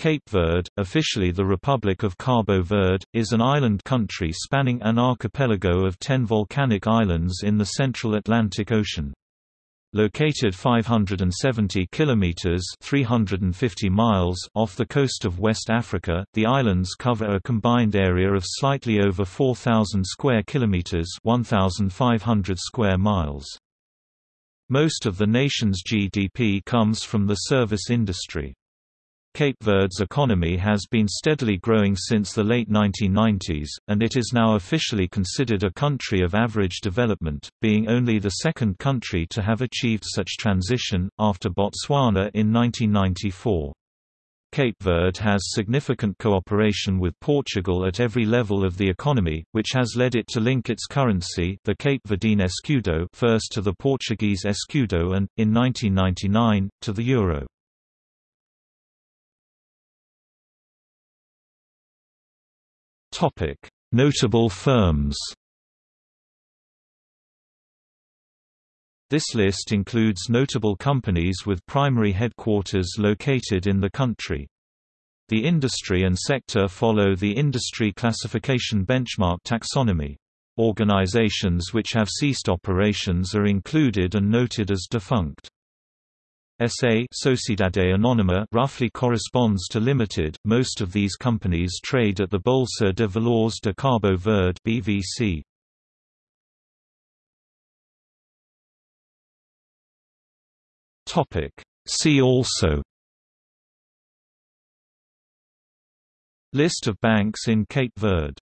Cape Verde, officially the Republic of Cabo Verde, is an island country spanning an archipelago of ten volcanic islands in the central Atlantic Ocean. Located 570 kilometers (350 miles) off the coast of West Africa, the islands cover a combined area of slightly over 4000 square kilometers (1500 square miles). Most of the nation's GDP comes from the service industry. Cape Verde's economy has been steadily growing since the late 1990s, and it is now officially considered a country of average development, being only the second country to have achieved such transition, after Botswana in 1994. Cape Verde has significant cooperation with Portugal at every level of the economy, which has led it to link its currency the Cape Verdean escudo first to the Portuguese escudo and, in 1999, to the euro. Notable firms. This list includes notable companies with primary headquarters located in the country. The industry and sector follow the Industry Classification Benchmark taxonomy. Organizations which have ceased operations are included and noted as defunct. SA Sociedade Anônima roughly corresponds to limited. Most of these companies trade at the Bolsa de Valores de Cabo Verde (BVC). Topic: See also List of banks in Cape Verde